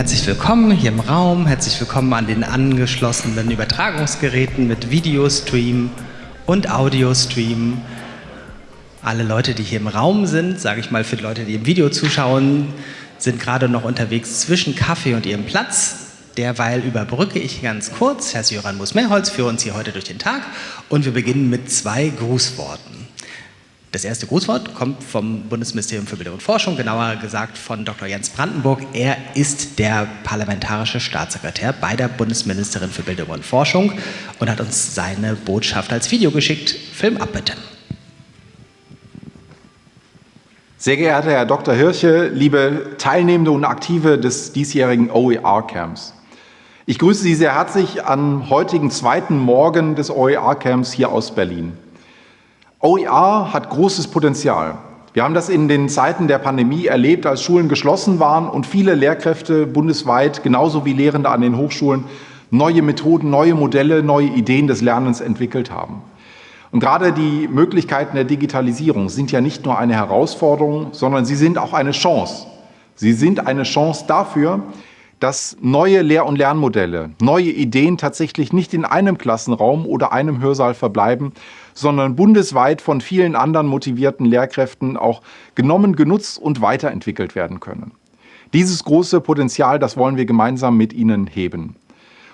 Herzlich willkommen hier im Raum, herzlich willkommen an den angeschlossenen Übertragungsgeräten mit Videostream und Audiostream. Alle Leute, die hier im Raum sind, sage ich mal für die Leute, die im Video zuschauen, sind gerade noch unterwegs zwischen Kaffee und ihrem Platz. Derweil überbrücke ich ganz kurz, Herr Jöran Musmehrholz, für uns hier heute durch den Tag und wir beginnen mit zwei Grußworten. Das erste Grußwort kommt vom Bundesministerium für Bildung und Forschung, genauer gesagt von Dr. Jens Brandenburg. Er ist der parlamentarische Staatssekretär bei der Bundesministerin für Bildung und Forschung und hat uns seine Botschaft als Video geschickt. Film ab bitte. Sehr geehrter Herr Dr. Hirsche, liebe Teilnehmende und Aktive des diesjährigen OER-Camps. Ich grüße Sie sehr herzlich am heutigen zweiten Morgen des OER-Camps hier aus Berlin. OER hat großes Potenzial. Wir haben das in den Zeiten der Pandemie erlebt, als Schulen geschlossen waren und viele Lehrkräfte bundesweit, genauso wie Lehrende an den Hochschulen, neue Methoden, neue Modelle, neue Ideen des Lernens entwickelt haben. Und gerade die Möglichkeiten der Digitalisierung sind ja nicht nur eine Herausforderung, sondern sie sind auch eine Chance. Sie sind eine Chance dafür, dass neue Lehr- und Lernmodelle, neue Ideen tatsächlich nicht in einem Klassenraum oder einem Hörsaal verbleiben, sondern bundesweit von vielen anderen motivierten Lehrkräften auch genommen, genutzt und weiterentwickelt werden können. Dieses große Potenzial, das wollen wir gemeinsam mit Ihnen heben.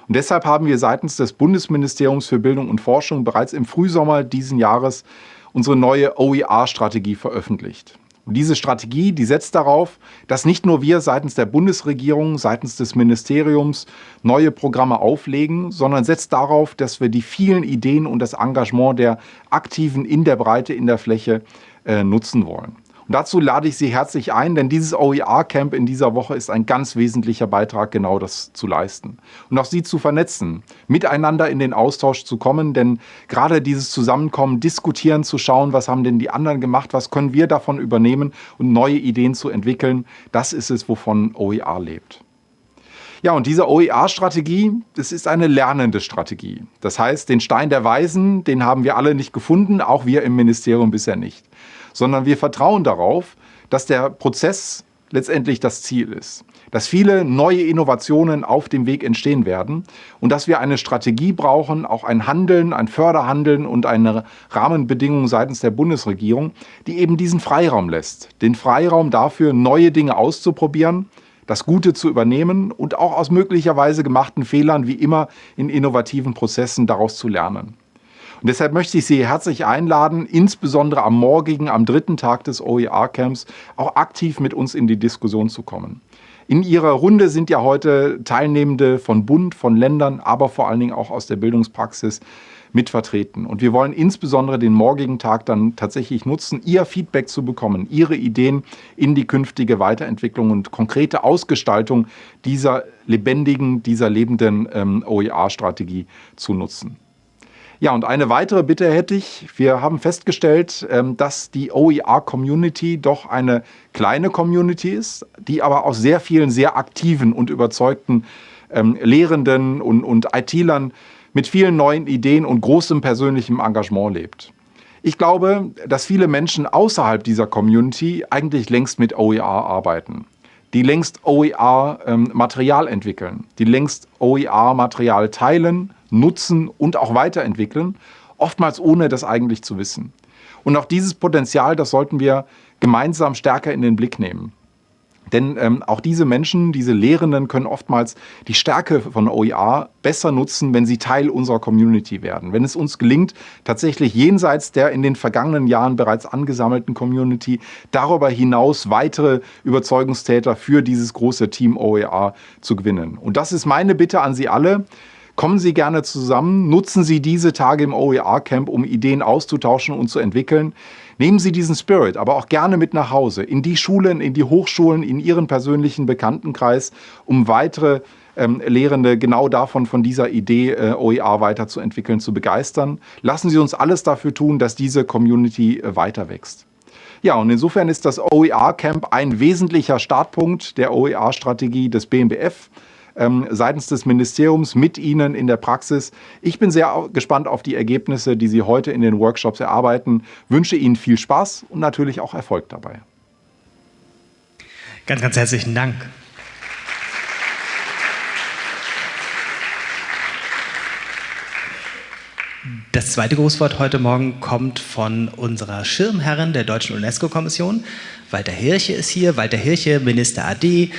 Und deshalb haben wir seitens des Bundesministeriums für Bildung und Forschung bereits im Frühsommer diesen Jahres unsere neue OER-Strategie veröffentlicht. Und diese Strategie, die setzt darauf, dass nicht nur wir seitens der Bundesregierung, seitens des Ministeriums neue Programme auflegen, sondern setzt darauf, dass wir die vielen Ideen und das Engagement der Aktiven in der Breite, in der Fläche äh, nutzen wollen. Und dazu lade ich Sie herzlich ein, denn dieses OER-Camp in dieser Woche ist ein ganz wesentlicher Beitrag, genau das zu leisten. Und auch Sie zu vernetzen, miteinander in den Austausch zu kommen, denn gerade dieses Zusammenkommen, diskutieren, zu schauen, was haben denn die anderen gemacht, was können wir davon übernehmen und neue Ideen zu entwickeln, das ist es, wovon OER lebt. Ja, und diese OER-Strategie, das ist eine lernende Strategie. Das heißt, den Stein der Weisen, den haben wir alle nicht gefunden, auch wir im Ministerium bisher nicht sondern wir vertrauen darauf, dass der Prozess letztendlich das Ziel ist. Dass viele neue Innovationen auf dem Weg entstehen werden und dass wir eine Strategie brauchen, auch ein Handeln, ein Förderhandeln und eine Rahmenbedingung seitens der Bundesregierung, die eben diesen Freiraum lässt. Den Freiraum dafür, neue Dinge auszuprobieren, das Gute zu übernehmen und auch aus möglicherweise gemachten Fehlern wie immer in innovativen Prozessen daraus zu lernen. Und deshalb möchte ich Sie herzlich einladen, insbesondere am morgigen, am dritten Tag des OER-Camps, auch aktiv mit uns in die Diskussion zu kommen. In Ihrer Runde sind ja heute Teilnehmende von Bund, von Ländern, aber vor allen Dingen auch aus der Bildungspraxis mit vertreten. Und wir wollen insbesondere den morgigen Tag dann tatsächlich nutzen, Ihr Feedback zu bekommen, Ihre Ideen in die künftige Weiterentwicklung und konkrete Ausgestaltung dieser lebendigen, dieser lebenden ähm, OER-Strategie zu nutzen. Ja, und eine weitere Bitte hätte ich. Wir haben festgestellt, ähm, dass die OER-Community doch eine kleine Community ist, die aber aus sehr vielen sehr aktiven und überzeugten ähm, Lehrenden und, und IT-Lern mit vielen neuen Ideen und großem persönlichem Engagement lebt. Ich glaube, dass viele Menschen außerhalb dieser Community eigentlich längst mit OER arbeiten die längst OER-Material ähm, entwickeln, die längst OER-Material teilen, nutzen und auch weiterentwickeln, oftmals ohne das eigentlich zu wissen. Und auch dieses Potenzial, das sollten wir gemeinsam stärker in den Blick nehmen. Denn ähm, auch diese Menschen, diese Lehrenden können oftmals die Stärke von OER besser nutzen, wenn sie Teil unserer Community werden. Wenn es uns gelingt, tatsächlich jenseits der in den vergangenen Jahren bereits angesammelten Community darüber hinaus weitere Überzeugungstäter für dieses große Team OER zu gewinnen. Und das ist meine Bitte an Sie alle. Kommen Sie gerne zusammen, nutzen Sie diese Tage im OER-Camp, um Ideen auszutauschen und zu entwickeln. Nehmen Sie diesen Spirit aber auch gerne mit nach Hause, in die Schulen, in die Hochschulen, in Ihren persönlichen Bekanntenkreis, um weitere ähm, Lehrende genau davon, von dieser Idee äh, OER weiterzuentwickeln, zu begeistern. Lassen Sie uns alles dafür tun, dass diese Community äh, weiter wächst. Ja, und insofern ist das OER-Camp ein wesentlicher Startpunkt der OER-Strategie des BMBF ähm, seitens des Ministeriums mit Ihnen in der Praxis. Ich bin sehr gespannt auf die Ergebnisse, die Sie heute in den Workshops erarbeiten. Wünsche Ihnen viel Spaß und natürlich auch Erfolg dabei. Ganz, ganz herzlichen Dank. Das zweite Grußwort heute Morgen kommt von unserer Schirmherrin der Deutschen UNESCO-Kommission. Walter Hirche ist hier. Walter Hirche, Minister AD,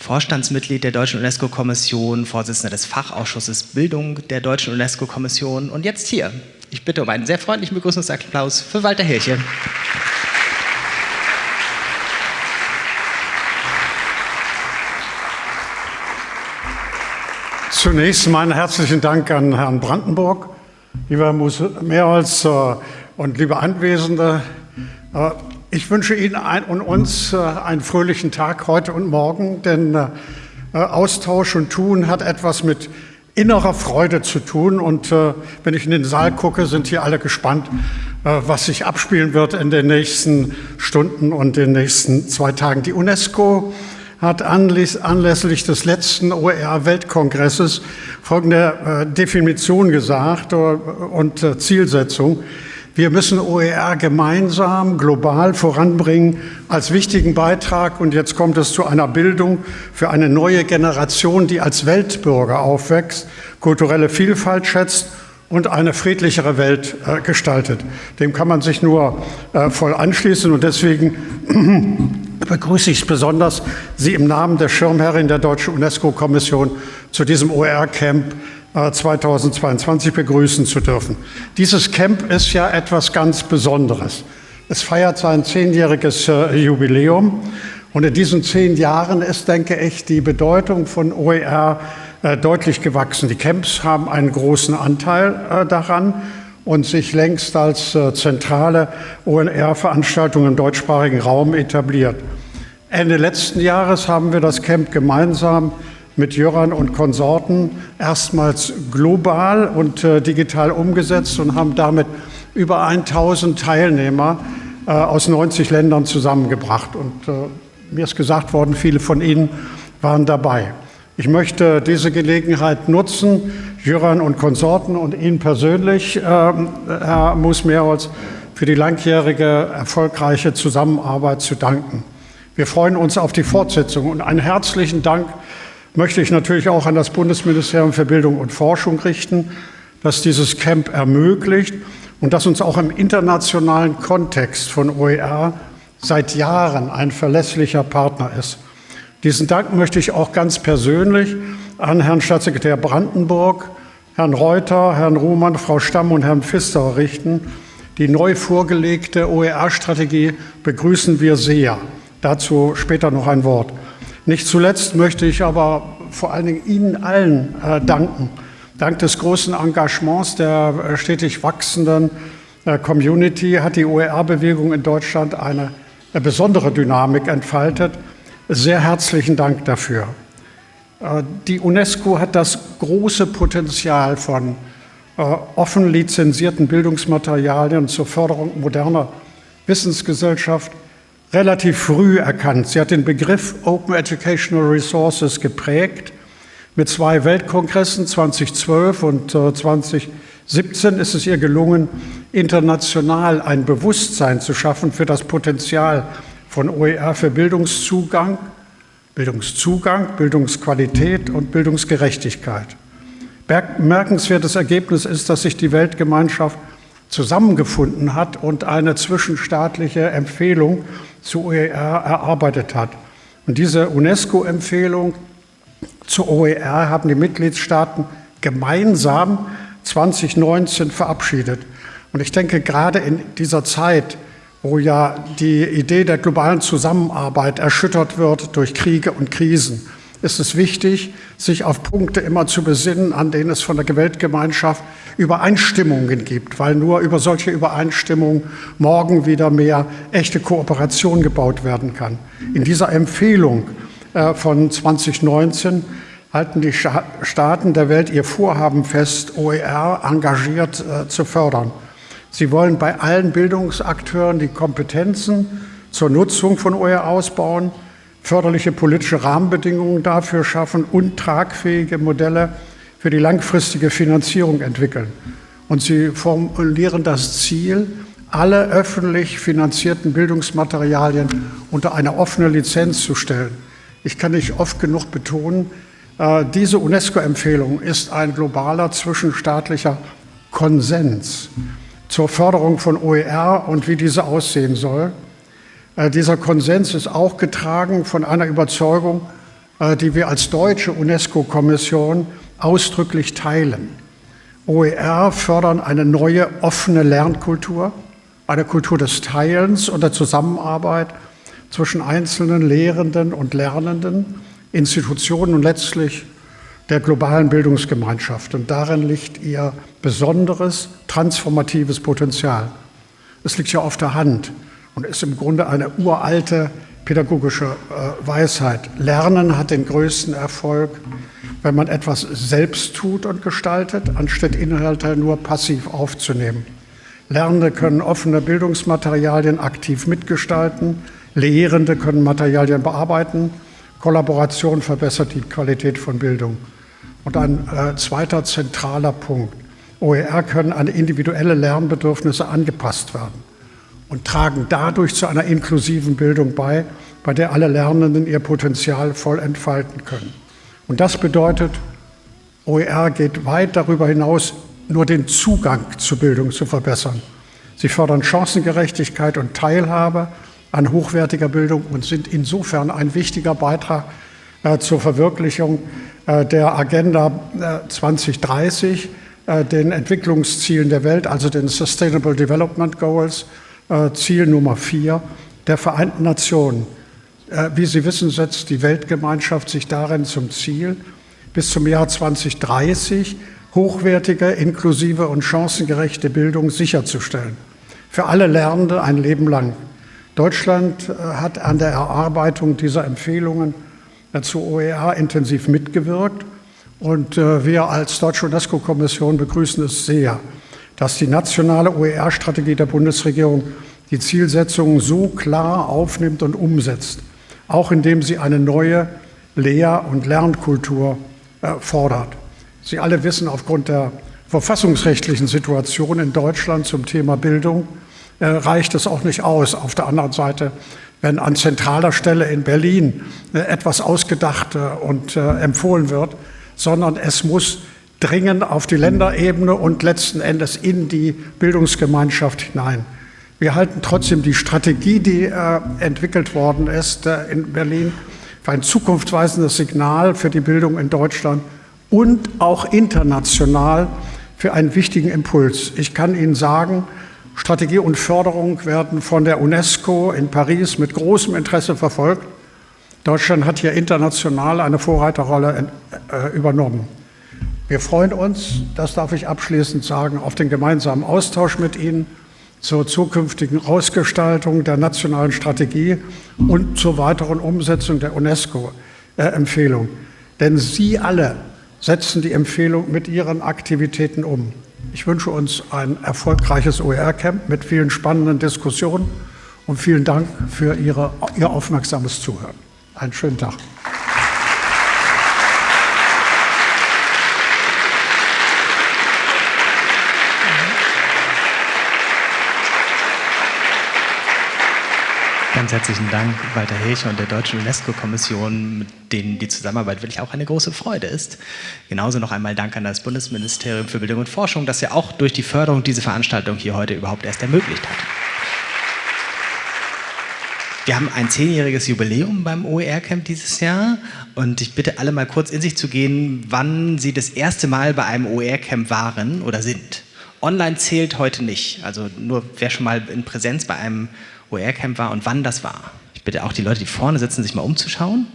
Vorstandsmitglied der Deutschen UNESCO-Kommission, Vorsitzender des Fachausschusses Bildung der Deutschen UNESCO-Kommission und jetzt hier. Ich bitte um einen sehr freundlichen Begrüßungsapplaus für Walter Hirche. Zunächst meinen herzlichen Dank an Herrn Brandenburg, lieber Herr Mehrholz äh, und liebe Anwesende. Äh, ich wünsche Ihnen und uns äh, einen fröhlichen Tag heute und morgen, denn Austausch und Tun hat etwas mit innerer Freude zu tun. Und wenn ich in den Saal gucke, sind hier alle gespannt, was sich abspielen wird in den nächsten Stunden und den nächsten zwei Tagen. Die UNESCO hat anlässlich des letzten OER-Weltkongresses folgende äh, Definition gesagt äh, und äh, Zielsetzung. Wir müssen OER gemeinsam, global voranbringen als wichtigen Beitrag. Und jetzt kommt es zu einer Bildung für eine neue Generation, die als Weltbürger aufwächst, kulturelle Vielfalt schätzt und eine friedlichere Welt äh, gestaltet. Dem kann man sich nur äh, voll anschließen. Und deswegen begrüße ich es besonders, Sie im Namen der Schirmherrin der Deutschen UNESCO-Kommission zu diesem OER-Camp 2022 äh, begrüßen zu dürfen. Dieses Camp ist ja etwas ganz Besonderes. Es feiert sein zehnjähriges äh, Jubiläum und in diesen zehn Jahren ist, denke ich, die Bedeutung von OER äh, deutlich gewachsen. Die Camps haben einen großen Anteil daran und sich längst als zentrale ONR-Veranstaltung im deutschsprachigen Raum etabliert. Ende letzten Jahres haben wir das Camp gemeinsam mit Jöran und Konsorten erstmals global und äh, digital umgesetzt und haben damit über 1000 Teilnehmer äh, aus 90 Ländern zusammengebracht. Und äh, mir ist gesagt worden, viele von Ihnen waren dabei. Ich möchte diese Gelegenheit nutzen, Jöran und Konsorten und Ihnen persönlich, äh, Herr Mus-Mehrholz, für die langjährige erfolgreiche Zusammenarbeit zu danken. Wir freuen uns auf die Fortsetzung und einen herzlichen Dank möchte ich natürlich auch an das Bundesministerium für Bildung und Forschung richten, das dieses Camp ermöglicht und das uns auch im internationalen Kontext von OER seit Jahren ein verlässlicher Partner ist. Diesen Dank möchte ich auch ganz persönlich an Herrn Staatssekretär Brandenburg, Herrn Reuter, Herrn Ruhmann, Frau Stamm und Herrn Pfister richten. Die neu vorgelegte OER-Strategie begrüßen wir sehr. Dazu später noch ein Wort. Nicht zuletzt möchte ich aber vor allen Dingen Ihnen allen äh, danken. Dank des großen Engagements der äh, stetig wachsenden äh, Community hat die OER-Bewegung in Deutschland eine äh, besondere Dynamik entfaltet. Sehr herzlichen Dank dafür. Äh, die UNESCO hat das große Potenzial von offen lizenzierten Bildungsmaterialien zur Förderung moderner Wissensgesellschaft relativ früh erkannt. Sie hat den Begriff Open Educational Resources geprägt. Mit zwei Weltkongressen 2012 und 2017 ist es ihr gelungen, international ein Bewusstsein zu schaffen für das Potenzial von OER für Bildungszugang, Bildungszugang, Bildungsqualität und Bildungsgerechtigkeit. Bemerkenswertes Ergebnis ist, dass sich die Weltgemeinschaft zusammengefunden hat und eine zwischenstaatliche Empfehlung zu OER erarbeitet hat. Und diese UNESCO-Empfehlung zu OER haben die Mitgliedstaaten gemeinsam 2019 verabschiedet. Und ich denke, gerade in dieser Zeit, wo ja die Idee der globalen Zusammenarbeit erschüttert wird durch Kriege und Krisen, ist es wichtig, sich auf Punkte immer zu besinnen, an denen es von der Weltgemeinschaft Übereinstimmungen gibt, weil nur über solche Übereinstimmungen morgen wieder mehr echte Kooperation gebaut werden kann. In dieser Empfehlung äh, von 2019 halten die Staaten der Welt ihr Vorhaben fest, OER engagiert äh, zu fördern. Sie wollen bei allen Bildungsakteuren die Kompetenzen zur Nutzung von OER ausbauen, förderliche politische Rahmenbedingungen dafür schaffen und tragfähige Modelle für die langfristige Finanzierung entwickeln. Und sie formulieren das Ziel, alle öffentlich finanzierten Bildungsmaterialien unter eine offene Lizenz zu stellen. Ich kann nicht oft genug betonen, äh, diese UNESCO-Empfehlung ist ein globaler zwischenstaatlicher Konsens zur Förderung von OER und wie diese aussehen soll. Äh, dieser Konsens ist auch getragen von einer Überzeugung, äh, die wir als deutsche UNESCO-Kommission ausdrücklich teilen. OER fördern eine neue offene Lernkultur, eine Kultur des Teilens und der Zusammenarbeit zwischen einzelnen Lehrenden und Lernenden, Institutionen und letztlich der globalen Bildungsgemeinschaft. Und darin liegt ihr besonderes transformatives Potenzial. Es liegt ja auf der Hand und ist im Grunde eine uralte pädagogische äh, Weisheit. Lernen hat den größten Erfolg, wenn man etwas selbst tut und gestaltet, anstatt Inhalte nur passiv aufzunehmen. Lernende können offene Bildungsmaterialien aktiv mitgestalten, Lehrende können Materialien bearbeiten, Kollaboration verbessert die Qualität von Bildung. Und ein äh, zweiter zentraler Punkt. OER können an individuelle Lernbedürfnisse angepasst werden und tragen dadurch zu einer inklusiven Bildung bei, bei der alle Lernenden ihr Potenzial voll entfalten können. Und das bedeutet, OER geht weit darüber hinaus, nur den Zugang zur Bildung zu verbessern. Sie fördern Chancengerechtigkeit und Teilhabe an hochwertiger Bildung und sind insofern ein wichtiger Beitrag äh, zur Verwirklichung äh, der Agenda äh, 2030, äh, den Entwicklungszielen der Welt, also den Sustainable Development Goals, Ziel Nummer vier der Vereinten Nationen. Äh, wie Sie wissen, setzt die Weltgemeinschaft sich darin zum Ziel, bis zum Jahr 2030 hochwertige, inklusive und chancengerechte Bildung sicherzustellen. Für alle Lernende ein Leben lang. Deutschland äh, hat an der Erarbeitung dieser Empfehlungen zu OER intensiv mitgewirkt. Und äh, wir als Deutsche UNESCO-Kommission begrüßen es sehr, dass die nationale OER-Strategie der Bundesregierung die Zielsetzungen so klar aufnimmt und umsetzt, auch indem sie eine neue Lehr- und Lernkultur äh, fordert. Sie alle wissen aufgrund der verfassungsrechtlichen Situation in Deutschland zum Thema Bildung, äh, reicht es auch nicht aus. Auf der anderen Seite, wenn an zentraler Stelle in Berlin äh, etwas ausgedacht und empfohlen wird, sondern es muss dringen auf die Länderebene und letzten Endes in die Bildungsgemeinschaft hinein. Wir halten trotzdem die Strategie, die äh, entwickelt worden ist äh, in Berlin, für ein zukunftsweisendes Signal für die Bildung in Deutschland und auch international für einen wichtigen Impuls. Ich kann Ihnen sagen, Strategie und Förderung werden von der UNESCO in Paris mit großem Interesse verfolgt. Deutschland hat hier international eine Vorreiterrolle äh, übernommen. Wir freuen uns, das darf ich abschließend sagen, auf den gemeinsamen Austausch mit Ihnen zur zukünftigen Ausgestaltung der nationalen Strategie und zur weiteren Umsetzung der UNESCO-Empfehlung. Denn Sie alle setzen die Empfehlung mit Ihren Aktivitäten um. Ich wünsche uns ein erfolgreiches OER-Camp mit vielen spannenden Diskussionen und vielen Dank für Ihre, Ihr aufmerksames Zuhören. Einen schönen Tag. Ganz herzlichen Dank, Walter Hilcher und der Deutschen UNESCO-Kommission, mit denen die Zusammenarbeit wirklich auch eine große Freude ist. Genauso noch einmal Dank an das Bundesministerium für Bildung und Forschung, das ja auch durch die Förderung diese Veranstaltung hier heute überhaupt erst ermöglicht hat. Wir haben ein zehnjähriges Jubiläum beim OER-Camp dieses Jahr und ich bitte alle mal kurz in sich zu gehen, wann Sie das erste Mal bei einem OER-Camp waren oder sind. Online zählt heute nicht, also nur wer schon mal in Präsenz bei einem OER-Camp war und wann das war. Ich bitte auch die Leute, die vorne sitzen, sich mal umzuschauen.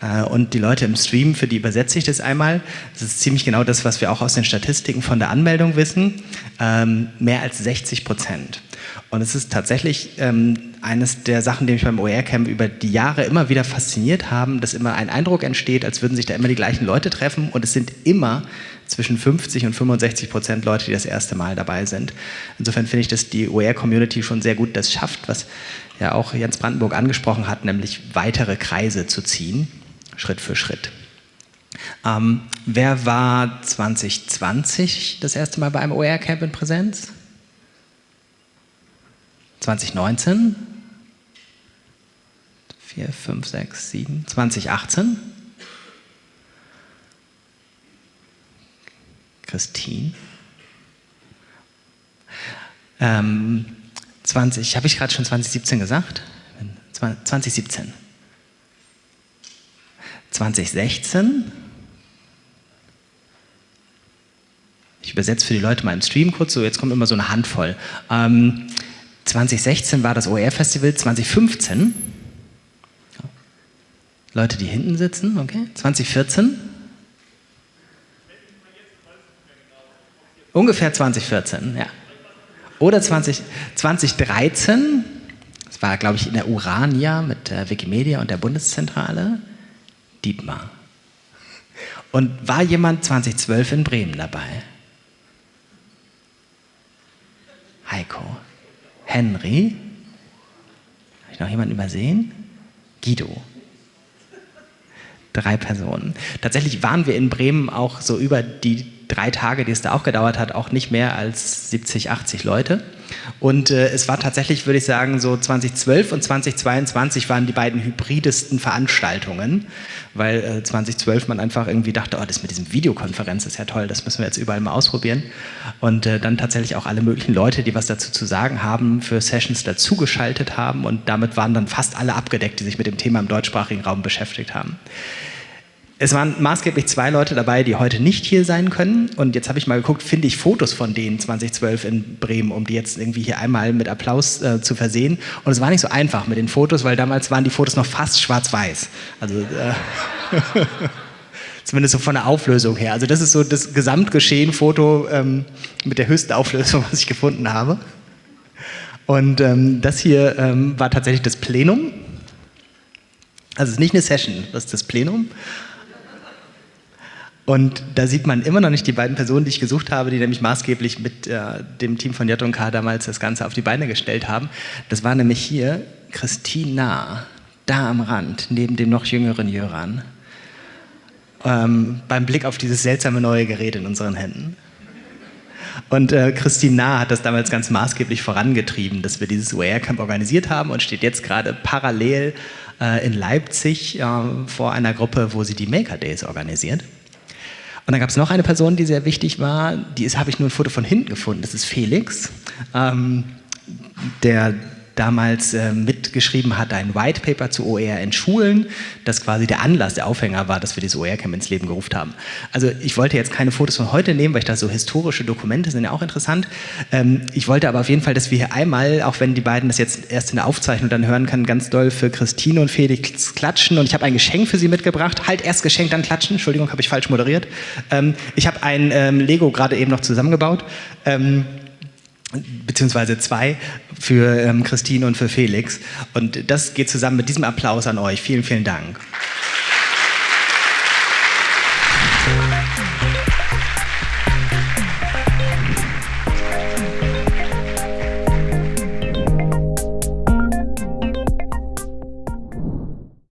Äh, und die Leute im Stream, für die übersetze ich das einmal. Das ist ziemlich genau das, was wir auch aus den Statistiken von der Anmeldung wissen. Ähm, mehr als 60 Prozent. Und es ist tatsächlich ähm, eines der Sachen, die mich beim OER-Camp über die Jahre immer wieder fasziniert haben, dass immer ein Eindruck entsteht, als würden sich da immer die gleichen Leute treffen und es sind immer zwischen 50 und 65 Prozent Leute, die das erste Mal dabei sind. Insofern finde ich, dass die OER-Community schon sehr gut das schafft, was ja auch Jens Brandenburg angesprochen hat, nämlich weitere Kreise zu ziehen, Schritt für Schritt. Ähm, wer war 2020 das erste Mal bei einem OER-Camp in Präsenz? 2019? 4, 5, 6, 7, 2018? Christine? Ähm, 20, habe ich gerade schon 2017 gesagt? 2017. 2016. Ich übersetze für die Leute mal im Stream kurz, so jetzt kommt immer so eine Handvoll. Ähm, 2016 war das OER-Festival, 2015. Leute, die hinten sitzen, okay. 2014. Ungefähr 2014, ja. Oder 20, 2013, das war, glaube ich, in der Urania mit der Wikimedia und der Bundeszentrale, Dietmar. Und war jemand 2012 in Bremen dabei? Henry. Habe ich noch jemanden übersehen? Guido. Drei Personen. Tatsächlich waren wir in Bremen auch so über die drei Tage, die es da auch gedauert hat, auch nicht mehr als 70, 80 Leute. Und äh, es war tatsächlich, würde ich sagen, so 2012 und 2022 waren die beiden hybridesten Veranstaltungen, weil äh, 2012 man einfach irgendwie dachte, oh, das mit diesem Videokonferenz ist ja toll, das müssen wir jetzt überall mal ausprobieren. Und äh, dann tatsächlich auch alle möglichen Leute, die was dazu zu sagen haben, für Sessions dazugeschaltet haben und damit waren dann fast alle abgedeckt, die sich mit dem Thema im deutschsprachigen Raum beschäftigt haben. Es waren maßgeblich zwei Leute dabei, die heute nicht hier sein können. Und jetzt habe ich mal geguckt, finde ich Fotos von denen 2012 in Bremen, um die jetzt irgendwie hier einmal mit Applaus äh, zu versehen. Und es war nicht so einfach mit den Fotos, weil damals waren die Fotos noch fast schwarz-weiß. Also äh, zumindest so von der Auflösung her. Also das ist so das Gesamtgeschehen-Foto ähm, mit der höchsten Auflösung, was ich gefunden habe. Und ähm, das hier ähm, war tatsächlich das Plenum. Also es ist nicht eine Session, das ist das Plenum. Und da sieht man immer noch nicht die beiden Personen, die ich gesucht habe, die nämlich maßgeblich mit äh, dem Team von J&K damals das Ganze auf die Beine gestellt haben. Das war nämlich hier Christina, da am Rand, neben dem noch jüngeren Jöran. Ähm, beim Blick auf dieses seltsame neue Gerät in unseren Händen. Und äh, Christina hat das damals ganz maßgeblich vorangetrieben, dass wir dieses OER-Camp organisiert haben und steht jetzt gerade parallel äh, in Leipzig äh, vor einer Gruppe, wo sie die Maker Days organisiert. Und dann gab es noch eine Person, die sehr wichtig war, die habe ich nur ein Foto von hinten gefunden, das ist Felix, ähm, der damals äh, mitgeschrieben hat, ein White Paper zu OER in Schulen, das quasi der Anlass, der Aufhänger war, dass wir dieses OER-Camp ins Leben gerufen haben. Also ich wollte jetzt keine Fotos von heute nehmen, weil ich da so historische Dokumente sind ja auch interessant. Ähm, ich wollte aber auf jeden Fall, dass wir hier einmal, auch wenn die beiden das jetzt erst in der Aufzeichnung dann hören können, ganz doll für Christine und Felix klatschen und ich habe ein Geschenk für sie mitgebracht. Halt erst Geschenk, dann klatschen. Entschuldigung, habe ich falsch moderiert. Ähm, ich habe ein ähm, Lego gerade eben noch zusammengebaut. Ähm, beziehungsweise zwei für ähm, Christine und für Felix. Und das geht zusammen mit diesem Applaus an euch. Vielen, vielen Dank.